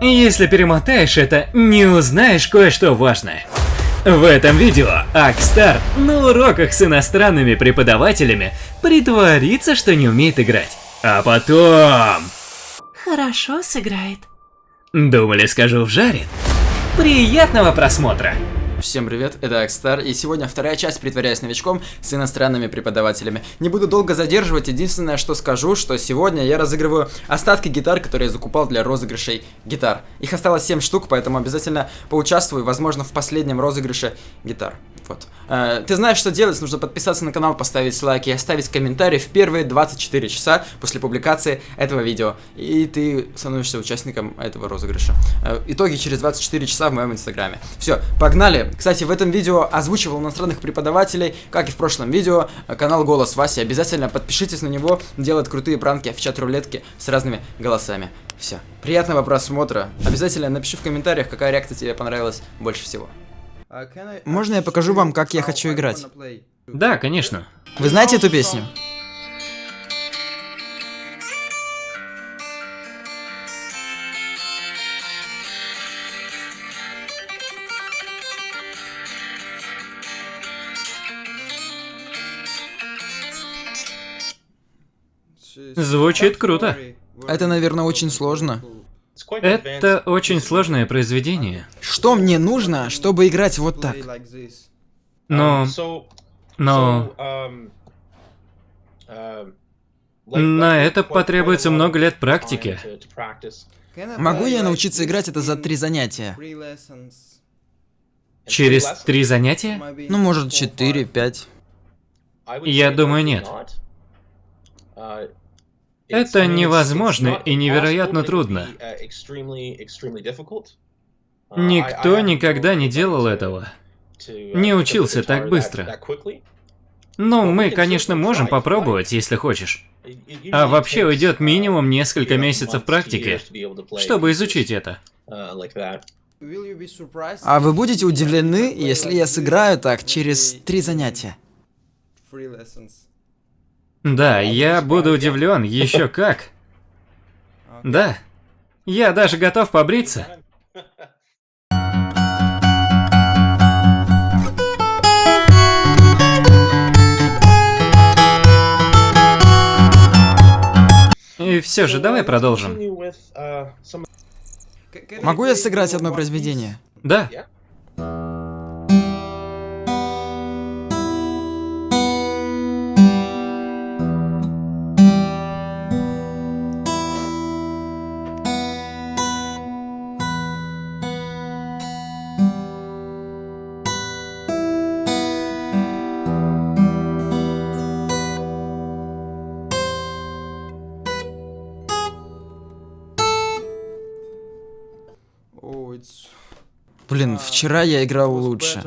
Если перемотаешь это, не узнаешь кое-что важное. В этом видео Акстар на уроках с иностранными преподавателями притворится, что не умеет играть. А потом... Хорошо сыграет. Думали, скажу вжарит? Приятного просмотра! Всем привет, это Акстар, и сегодня вторая часть «Притворяясь новичком» с иностранными преподавателями. Не буду долго задерживать, единственное, что скажу, что сегодня я разыгрываю остатки гитар, которые я закупал для розыгрышей гитар. Их осталось 7 штук, поэтому обязательно поучаствую, возможно, в последнем розыгрыше гитар. Вот. Э, ты знаешь, что делать, нужно подписаться на канал, поставить лайк и оставить комментарий в первые 24 часа после публикации этого видео. И ты становишься участником этого розыгрыша. Э, итоги через 24 часа в моем инстаграме. Все, погнали! Кстати, в этом видео озвучивал иностранных преподавателей, как и в прошлом видео, э, канал Голос Васи. Обязательно подпишитесь на него, делает крутые пранки в чат-рулетке с разными голосами. Все. Приятного просмотра. Обязательно напиши в комментариях, какая реакция тебе понравилась больше всего. Можно я покажу вам, как я хочу играть? Да, конечно. Вы знаете эту песню? Звучит круто. Это, наверное, очень сложно. Это очень сложное произведение. Что мне нужно, чтобы играть вот так? Но... Но... На это потребуется много лет практики. Могу я научиться играть это за три занятия? Через три занятия? Ну, может, четыре, пять. Я думаю, нет. Это невозможно и невероятно трудно. Никто никогда не делал этого. Не учился так быстро. Ну, мы, конечно, можем попробовать, если хочешь. А вообще уйдет минимум несколько месяцев практики, чтобы изучить это. А вы будете удивлены, если я сыграю так через три занятия? Да, я буду удивлен, еще как. Да, я даже готов побриться. И все же, давай продолжим. Могу я сыграть одно произведение? Да. Блин, вчера я играл лучше.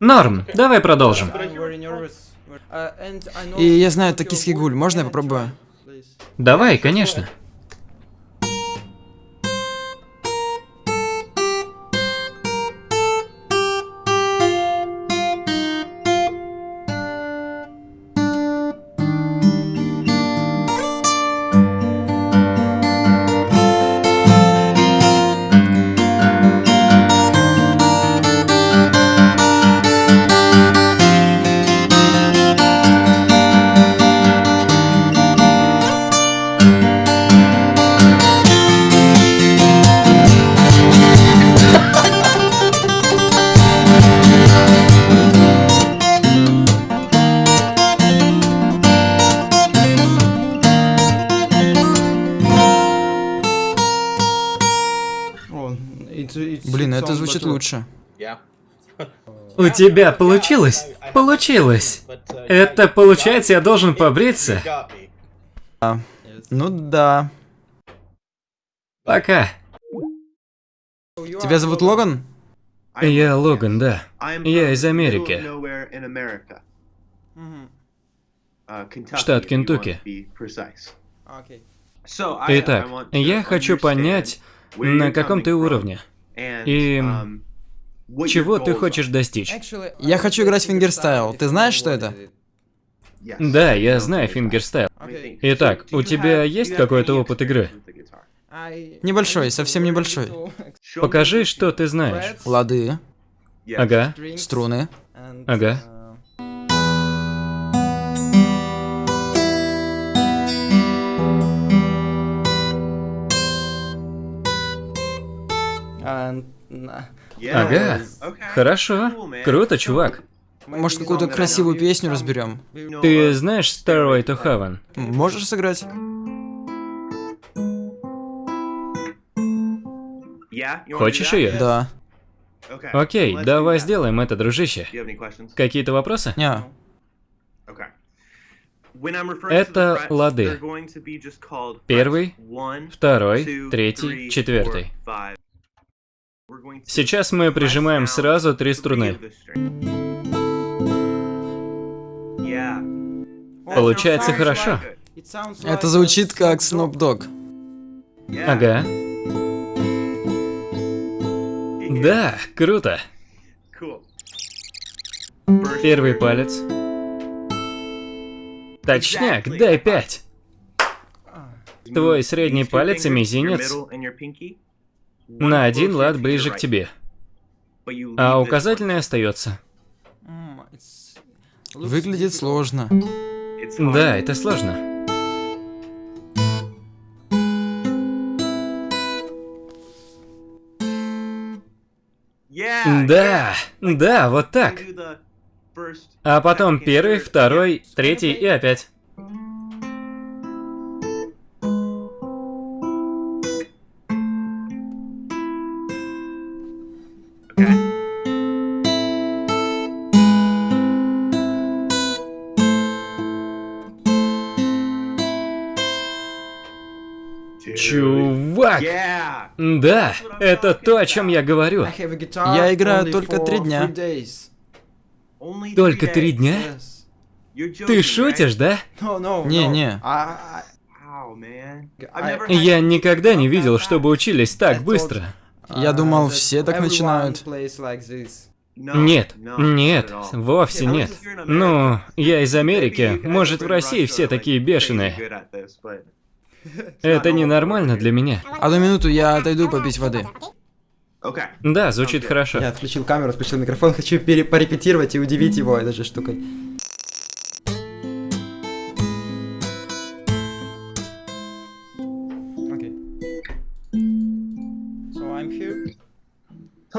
Норм, давай продолжим. И я знаю токийский гуль, можно я попробую? Давай, конечно. Звучит лучше. У тебя получилось? Получилось. Это получается, я должен побриться? А, ну да. Пока. Тебя зовут Логан? Я Логан, да. Я из Америки. Штат Кентукки. Итак, я хочу понять, на каком ты уровне. И чего ты хочешь достичь? Я хочу играть в fingerstyle. Ты знаешь, что это? Да, я знаю fingerstyle. Итак, у тебя есть какой-то опыт игры? Небольшой, совсем небольшой. Покажи, что ты знаешь. Лады. Ага. Струны. Ага. Ага. Хорошо. Круто, чувак. Может, какую-то красивую песню разберем? Ты знаешь Starway to Heaven? Можешь сыграть? Хочешь ее? Да. Окей, давай сделаем это, дружище. Какие-то вопросы? Не. Это лады. Первый, второй, третий, четвертый. Сейчас мы прижимаем сразу три струны. Получается хорошо. Это звучит как Snoop Dogg. Ага. Да, круто. Первый палец. Точняк, дай пять. Твой средний палец и мизинец на один лад ближе к тебе. А указательный остается. Выглядит сложно. Да, это сложно. Да, да, вот так. А потом первый, второй, третий и опять. Чувак! Да, это то, о чем я говорю. Я играю только три дня. Только три дня? Ты шутишь, да? Не-не. Я никогда не видел, чтобы учились так быстро. Я думал, все так начинают. Нет, нет, вовсе нет. Ну, я из Америки, может в России все такие бешеные. Это ненормально для меня. Одну минуту, я отойду попить воды. Да, звучит хорошо. Я отключил камеру, включил микрофон, хочу порепетировать и удивить его этой же штукой.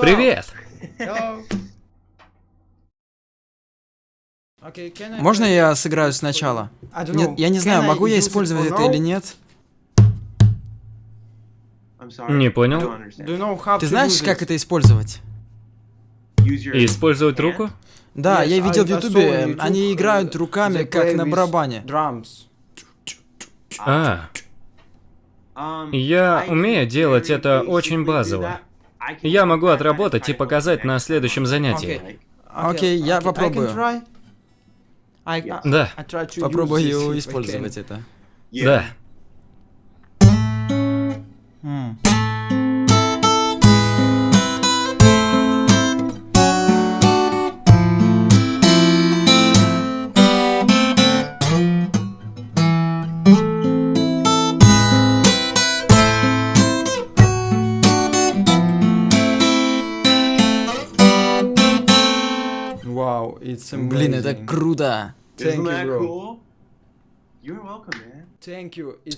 Привет! Можно я сыграю сначала? Нет, я не знаю, могу я использовать это или нет. Не понял. Ты знаешь, как это использовать? Использовать руку? Да, я видел в ютубе, они играют руками, как на барабане. А. Я умею делать это очень базово. Я могу отработать и показать на следующем занятии. Окей, я попробую. Да. Попробую использовать это. Да. Вау, Блин, это круто.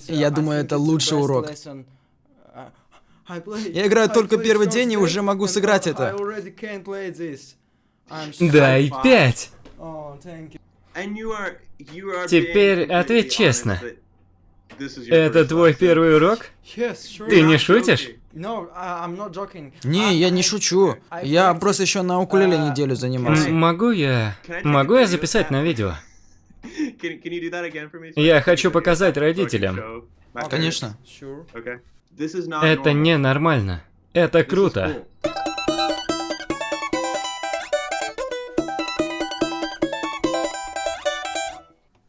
Я думаю, это лучший урок. Я играю только первый день и уже могу сыграть это. Да, и пять. Теперь ответь честно. Это твой первый урок? Ты не шутишь? Не, я не шучу. Я просто еще на укулеле неделю занимался. Могу я... Могу я записать на видео? Я хочу показать родителям. Конечно. Это ненормально. Это круто.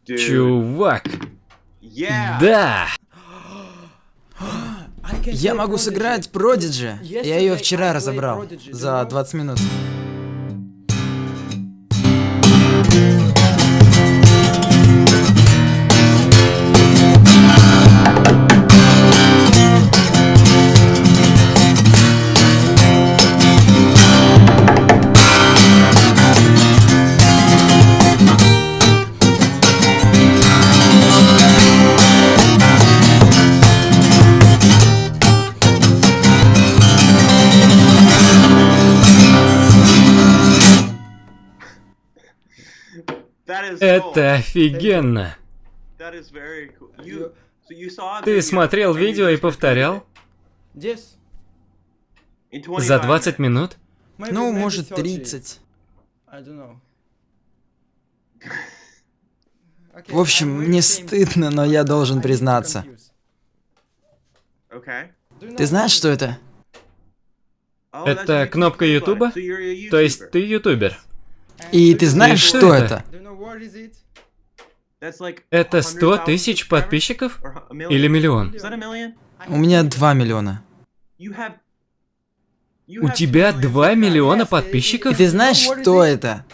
Чувак. Да! Я могу сыграть Продиджи. Я ее вчера разобрал. За 20 минут. Это офигенно. Ты смотрел видео и повторял? За 20 минут? Ну, может, 30. В общем, мне стыдно, но я должен признаться. Ты знаешь, что это? Это кнопка Ютуба? То есть ты ютубер? И ты знаешь, что, что это? Это 100 тысяч подписчиков? Или миллион? У меня 2 миллиона. У тебя 2 миллиона подписчиков? И ты знаешь, что это?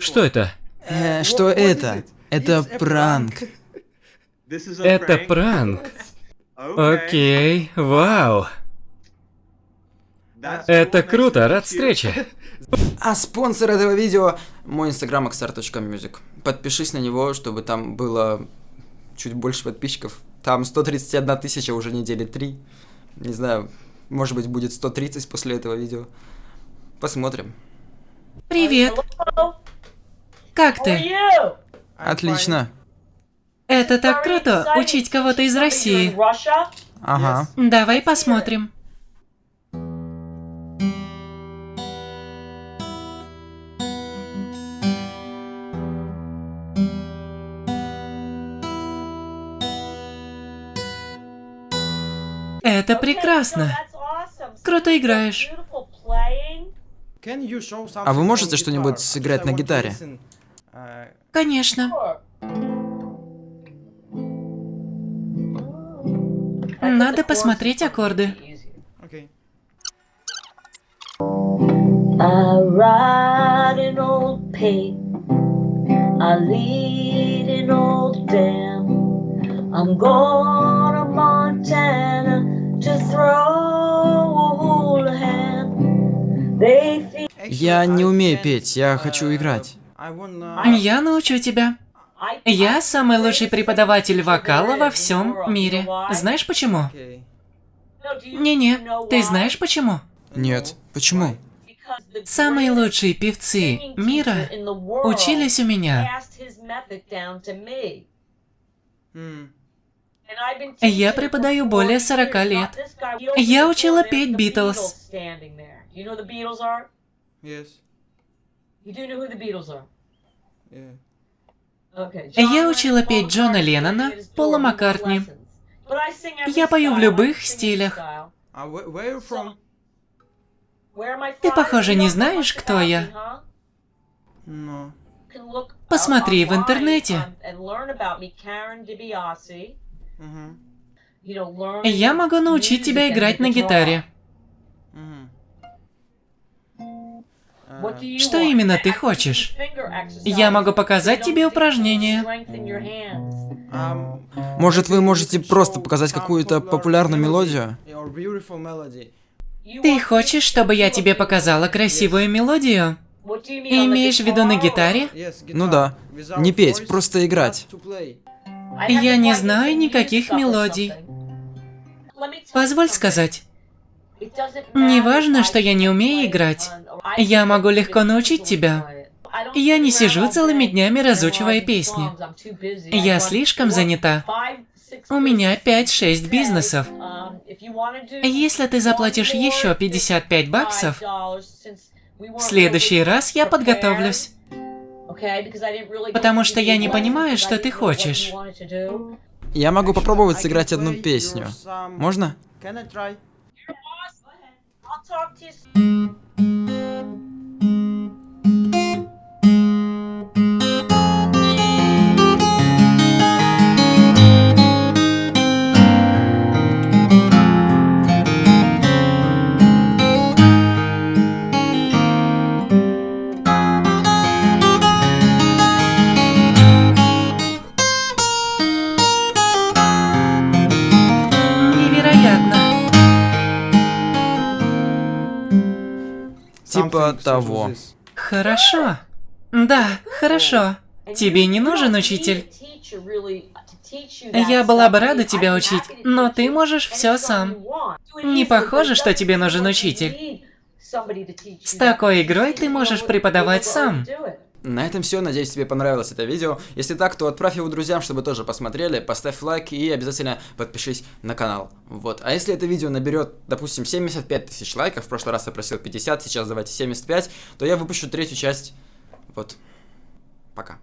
Что это? Э, что это? Это пранк. Это пранк. Окей, вау. Это круто, рад встрече. А спонсор этого видео мой инстаграм xr.music. Подпишись на него, чтобы там было чуть больше подписчиков. Там 131 тысяча уже недели 3. Не знаю, может быть будет 130 после этого видео. Посмотрим. Привет. Как ты? Отлично. Это так круто, учить кого-то из России. Ага. Давай посмотрим. Это прекрасно. Круто играешь. А вы можете что-нибудь сыграть на гитаре? Конечно. Надо посмотреть аккорды. I ride an old pig. I lead an old dam. I'm going Я не умею петь, я хочу играть. Я научу тебя. Я самый лучший преподаватель вокала во всем мире. Знаешь почему? Не-не, ты знаешь почему? Нет, почему? Самые лучшие певцы мира учились у меня. Я преподаю более 40 лет. Я учила петь Битлз. Я учила петь Джона Леннона, Пола Маккартни. Я пою в любых стилях. Ты, похоже, не знаешь, кто я? Посмотри в интернете. Я могу научить тебя играть на гитаре. Что именно ты хочешь? Я могу показать тебе упражнение. Может, вы можете просто показать какую-то популярную мелодию? Ты хочешь, чтобы я тебе показала красивую мелодию? Имеешь в виду на гитаре? Ну да. Не петь, просто играть. Я не знаю никаких мелодий. Позволь сказать. Не важно, что я не умею играть. Я могу легко научить тебя. Я не сижу целыми днями, разучивая песни. Я слишком занята. У меня 5-6 бизнесов. Если ты заплатишь еще 55 баксов, в следующий раз я подготовлюсь. Потому что я не понимаю, что ты хочешь. Я могу попробовать сыграть одну песню. Можно? talk to you soon. Того. Хорошо. Да, хорошо. Тебе не нужен учитель? Я была бы рада тебя учить, но ты можешь все сам. Не похоже, что тебе нужен учитель. С такой игрой ты можешь преподавать сам. На этом все. Надеюсь, тебе понравилось это видео. Если так, то отправь его друзьям, чтобы тоже посмотрели. Поставь лайк и обязательно подпишись на канал. Вот. А если это видео наберет, допустим, 75 тысяч лайков, в прошлый раз я просил 50, сейчас давайте 75, то я выпущу третью часть. Вот. Пока.